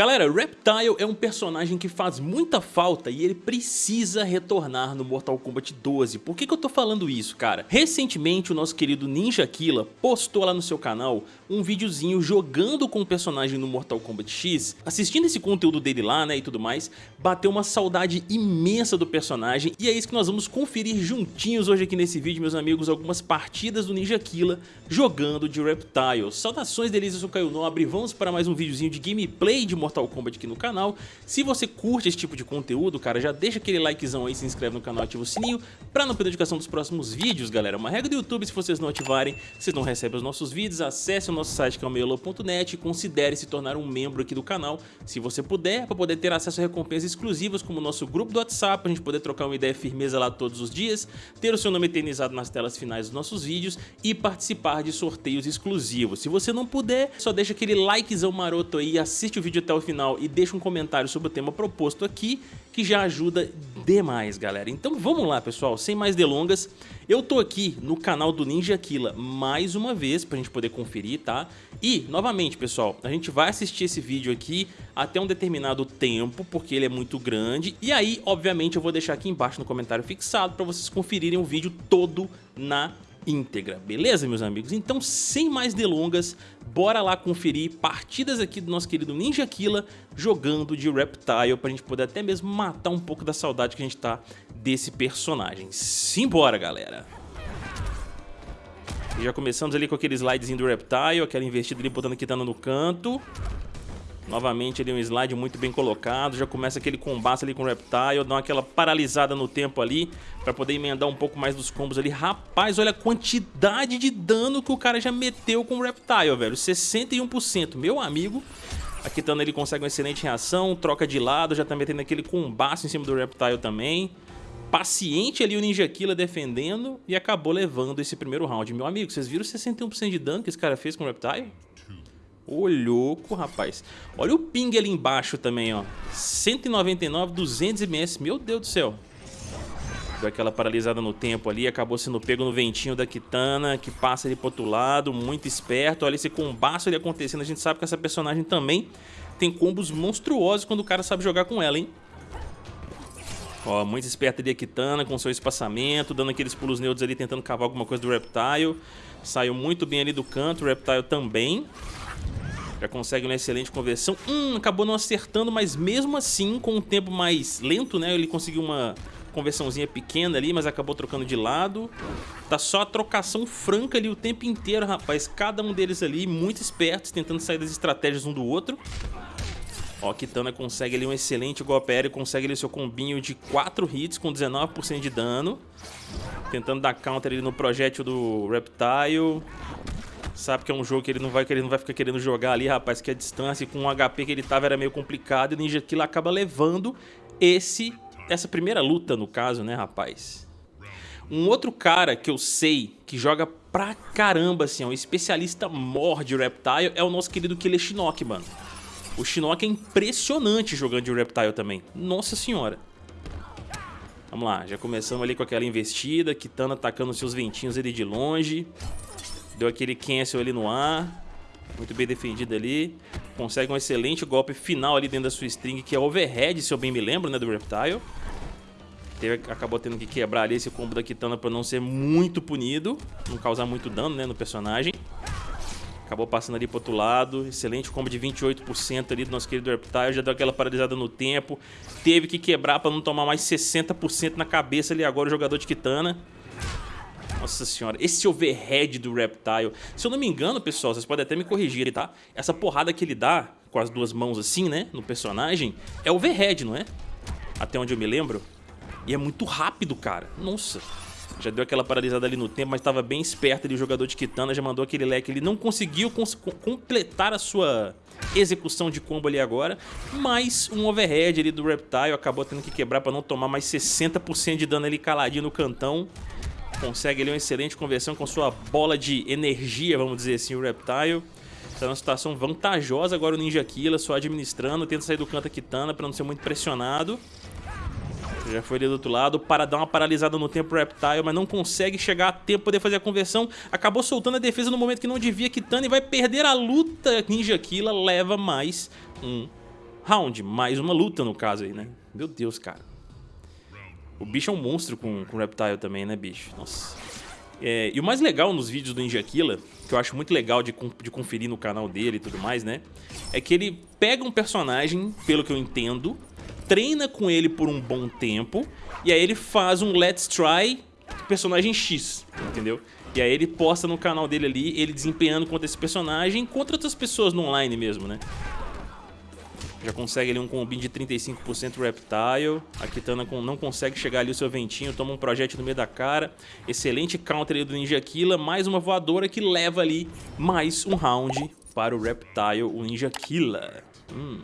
Galera, Reptile é um personagem que faz muita falta e ele precisa retornar no Mortal Kombat 12. Por que, que eu tô falando isso, cara? Recentemente o nosso querido Ninja Killa postou lá no seu canal um videozinho jogando com o personagem no Mortal Kombat X. Assistindo esse conteúdo dele lá, né, e tudo mais, bateu uma saudade imensa do personagem e é isso que nós vamos conferir juntinhos hoje aqui nesse vídeo, meus amigos, algumas partidas do Ninja Killa jogando de Reptile. Saudações delícias, eu sou Caio Nobre, vamos para mais um videozinho de gameplay de Mortal Kombat aqui no canal. Se você curte esse tipo de conteúdo, cara, já deixa aquele likezão aí, se inscreve no canal, ativa o sininho pra não perder a notificação dos próximos vídeos, galera. Uma regra do YouTube, se vocês não ativarem, vocês não recebem os nossos vídeos, acesse o nosso site que é e considere se tornar um membro aqui do canal, se você puder, para poder ter acesso a recompensas exclusivas como o nosso grupo do WhatsApp, pra gente poder trocar uma ideia firmeza lá todos os dias, ter o seu nome eternizado nas telas finais dos nossos vídeos e participar de sorteios exclusivos. Se você não puder, só deixa aquele likezão maroto aí, assiste o vídeo até o final e deixa um comentário sobre o tema proposto aqui, que já ajuda demais, galera. Então vamos lá, pessoal, sem mais delongas, eu tô aqui no canal do Ninja Killa mais uma vez pra gente poder conferir, tá? E, novamente, pessoal, a gente vai assistir esse vídeo aqui até um determinado tempo, porque ele é muito grande, e aí, obviamente, eu vou deixar aqui embaixo no comentário fixado pra vocês conferirem o vídeo todo na íntegra, beleza, meus amigos? Então, sem mais delongas, bora lá conferir partidas aqui do nosso querido Ninja Killa jogando de Reptile pra gente poder até mesmo matar um pouco da saudade que a gente tá desse personagem. Simbora, galera! E já começamos ali com aquele slidezinho do Reptile, aquela investida ali botando a no canto. Novamente ali um slide muito bem colocado, já começa aquele combate ali com o Reptile, dá aquela paralisada no tempo ali pra poder emendar um pouco mais dos combos ali. Rapaz, olha a quantidade de dano que o cara já meteu com o Reptile, velho, 61%, meu amigo. A Kitana ele consegue uma excelente reação, troca de lado, já tá metendo aquele combate em cima do Reptile também. Paciente ali o Ninja Killa defendendo e acabou levando esse primeiro round. Meu amigo, vocês viram 61% de dano que esse cara fez com o Reptile? Ô, louco, rapaz. Olha o ping ali embaixo também, ó. 199, 200 ms. Meu Deus do céu. Deu aquela paralisada no tempo ali, acabou sendo pego no ventinho da Kitana, que passa ali pro outro lado, muito esperto. Olha esse combaço ali acontecendo, a gente sabe que essa personagem também tem combos monstruosos quando o cara sabe jogar com ela, hein? Ó, muito esperto ali a Kitana com seu espaçamento, dando aqueles pulos neutros ali, tentando cavar alguma coisa do Reptile. Saiu muito bem ali do canto, o Reptile também. Já consegue uma excelente conversão. Hum, acabou não acertando, mas mesmo assim, com um tempo mais lento, né? Ele conseguiu uma conversãozinha pequena ali, mas acabou trocando de lado. Tá só a trocação franca ali o tempo inteiro, rapaz. Cada um deles ali, muito espertos, tentando sair das estratégias um do outro. Ó, Kitana consegue ali um excelente golpe aéreo, consegue ali seu combinho de 4 hits com 19% de dano. Tentando dar counter ali no projétil do Reptile. Sabe que é um jogo que ele não vai, que ele não vai ficar querendo jogar ali, rapaz, que a distância com o HP que ele tava era meio complicado. E o Ninja Kill acaba levando esse, essa primeira luta, no caso, né, rapaz? Um outro cara que eu sei que joga pra caramba, assim, é um especialista morde Reptile, é o nosso querido Killer Shinnok, mano. O Shinnok é impressionante jogando de Reptile também. Nossa senhora. Vamos lá, já começamos ali com aquela investida, Kitana atacando seus ventinhos ali de longe. Deu aquele cancel ali no ar. Muito bem defendido ali. Consegue um excelente golpe final ali dentro da sua string, que é overhead, se eu bem me lembro, né, do Reptile. Teve, acabou tendo que quebrar ali esse combo da Kitana para não ser muito punido, não causar muito dano, né, no personagem. Acabou passando ali pro outro lado. Excelente combo de 28% ali do nosso querido Reptile. Já deu aquela paralisada no tempo. Teve que quebrar para não tomar mais 60% na cabeça ali agora o jogador de Kitana. Nossa senhora, esse overhead do Reptile. Se eu não me engano, pessoal, vocês podem até me corrigir, tá? Essa porrada que ele dá com as duas mãos assim, né? No personagem, é overhead, não é? Até onde eu me lembro. E é muito rápido, cara. Nossa. Já deu aquela paralisada ali no tempo, mas estava bem esperto ali o jogador de Kitana, já mandou aquele leque. Ele não conseguiu cons completar a sua execução de combo ali agora, mas um overhead ali do Reptile acabou tendo que quebrar para não tomar mais 60% de dano ali caladinho no cantão. Consegue ali uma excelente conversão com sua bola de energia, vamos dizer assim, o Reptile. Está numa situação vantajosa agora o Ninja Killa, só administrando, tenta sair do canto a Kitana para não ser muito pressionado. Já foi ali do outro lado para dar uma paralisada no tempo Reptile, mas não consegue chegar a tempo poder fazer a conversão. Acabou soltando a defesa no momento que não devia. Kitana e vai perder a luta. Ninja Killa leva mais um round, mais uma luta no caso aí, né? Meu Deus, cara. O bicho é um monstro com, com Reptile também, né, bicho? Nossa. É, e o mais legal nos vídeos do Ninja Killa, que eu acho muito legal de, de conferir no canal dele e tudo mais, né? É que ele pega um personagem, pelo que eu entendo, treina com ele por um bom tempo, e aí ele faz um Let's Try personagem X, entendeu? E aí ele posta no canal dele ali, ele desempenhando contra esse personagem, contra outras pessoas no online mesmo, né? Já consegue ali um combinho de 35% Reptile. A Kitana não consegue chegar ali o seu ventinho, toma um projétil no meio da cara. Excelente counter ali do Ninja Killa, mais uma voadora que leva ali mais um round para o Reptile, o Ninja Killa. Hum.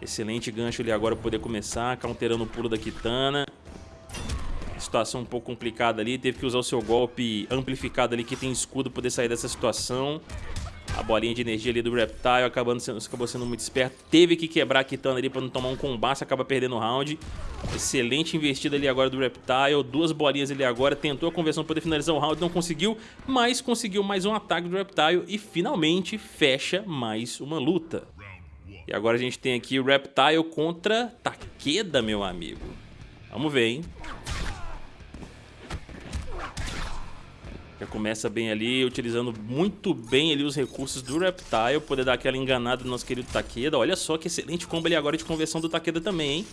Excelente gancho ali agora poder começar, counterando o pulo da Kitana situação um pouco complicada ali, teve que usar o seu golpe amplificado ali que tem escudo poder sair dessa situação. A bolinha de energia ali do Reptile acabando sendo, acabou sendo muito esperto. Teve que quebrar a Kitana ali para não tomar um combate, acaba perdendo o round. Excelente investida ali agora do Reptile. Duas bolinhas ali agora. Tentou a conversão para poder finalizar o round, não conseguiu. Mas conseguiu mais um ataque do Reptile e finalmente fecha mais uma luta. E agora a gente tem aqui o Reptile contra Takeda, meu amigo. Vamos ver, hein? Já começa bem ali, utilizando muito bem ali os recursos do Reptile, poder dar aquela enganada no nosso querido Takeda. Olha só que excelente combo ali agora de conversão do Takeda também, hein?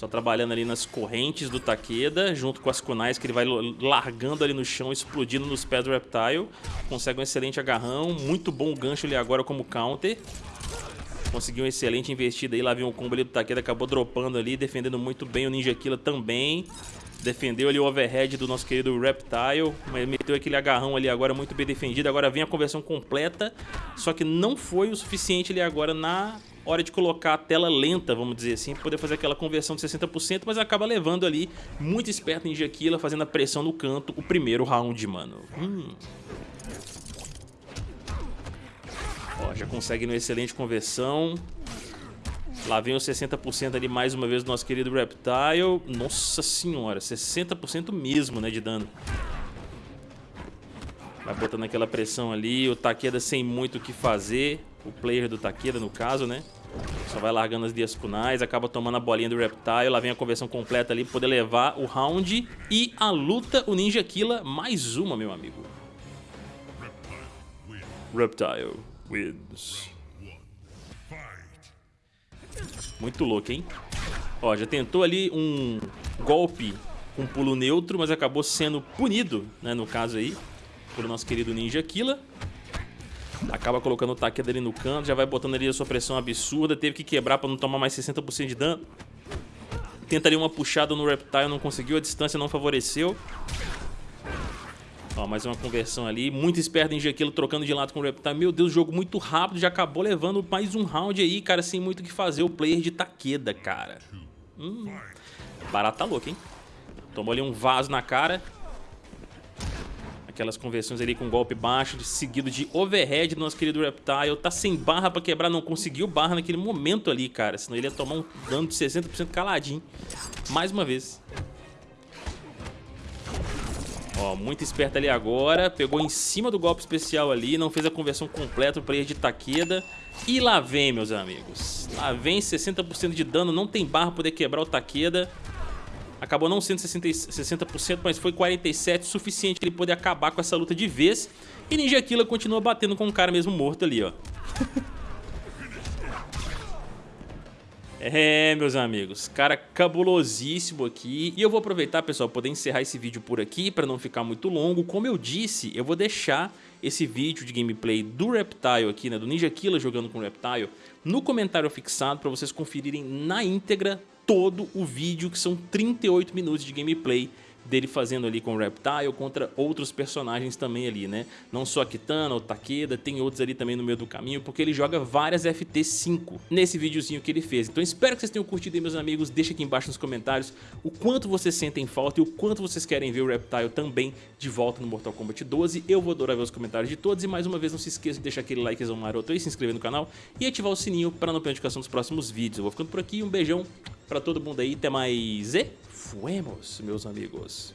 Só trabalhando ali nas correntes do Takeda, junto com as kunais que ele vai largando ali no chão, explodindo nos pés do Reptile. Consegue um excelente agarrão, muito bom gancho ali agora como counter. Conseguiu um excelente investida aí, lá vem o combo ali do Takeda, acabou dropando ali, defendendo muito bem o Ninja Killa também. Defendeu ali o overhead do nosso querido Reptile, mas meteu aquele agarrão ali agora muito bem defendido. Agora vem a conversão completa, só que não foi o suficiente ali agora na hora de colocar a tela lenta, vamos dizer assim, para poder fazer aquela conversão de 60%, mas acaba levando ali, muito esperto em Jaquila, fazendo a pressão no canto, o primeiro round, mano. Hum. Ó, já consegue uma excelente conversão. Lá vem os 60% ali mais uma vez do nosso querido Reptile. Nossa senhora, 60% mesmo, né, de dano. Vai botando aquela pressão ali, o Takeda sem muito o que fazer. O player do Takeda, no caso, né? Só vai largando as dias kunais, acaba tomando a bolinha do Reptile. Lá vem a conversão completa ali, poder levar o round e a luta, o Ninja Killa, mais uma, meu amigo. Reptile wins. Muito louco, hein? Ó, já tentou ali um golpe com pulo neutro, mas acabou sendo punido, né, no caso aí, pelo nosso querido Ninja Killa. Acaba colocando o Takeda ali no canto, já vai botando ali a sua pressão absurda, teve que quebrar para não tomar mais 60% de dano. Tentaria uma puxada no Reptile, não conseguiu, a distância não favoreceu. Ó, mais uma conversão ali. Muito esperto em Jequilo trocando de lado com o Reptile. Meu Deus, jogo muito rápido. Já acabou levando mais um round aí, cara, sem muito o que fazer. O player de Takeda, cara. Hum. Barata louco, hein? Tomou ali um vaso na cara. Aquelas conversões ali com golpe baixo, seguido de overhead do nosso querido Reptile. Tá sem barra pra quebrar, não conseguiu barra naquele momento ali, cara. Senão ele ia tomar um dano de 60% caladinho. Mais uma vez. Ó, muito esperto ali agora. Pegou em cima do golpe especial ali. Não fez a conversão completa o player de Takeda. E lá vem, meus amigos. Lá vem 60% de dano. Não tem barra para poder quebrar o Takeda. Acabou não sendo 60%, 60% mas foi 47%. Suficiente para ele poder acabar com essa luta de vez. E Ninja Killa continua batendo com o cara mesmo morto ali, ó. É, meus amigos, cara cabulosíssimo aqui. E eu vou aproveitar, pessoal, poder encerrar esse vídeo por aqui para não ficar muito longo. Como eu disse, eu vou deixar esse vídeo de gameplay do Reptile aqui, né, do Ninja Killa jogando com o Reptile, no comentário fixado para vocês conferirem na íntegra todo o vídeo, que são 38 minutos de gameplay dele fazendo ali com o Reptile contra outros personagens também ali, né? Não só a Kitana, o Takeda, tem outros ali também no meio do caminho, porque ele joga várias FT5 nesse videozinho que ele fez. Então espero que vocês tenham curtido aí, meus amigos. Deixa aqui embaixo nos comentários o quanto vocês sentem falta e o quanto vocês querem ver o Reptile também de volta no Mortal Kombat 12. Eu vou adorar ver os comentários de todos e mais uma vez não se esqueça de deixar aquele likezão maroto aí, se inscrever no canal e ativar o sininho para não perder a notificação dos próximos vídeos. Eu vou ficando por aqui, um beijão para todo mundo aí, até mais e fuemos, meus amigos.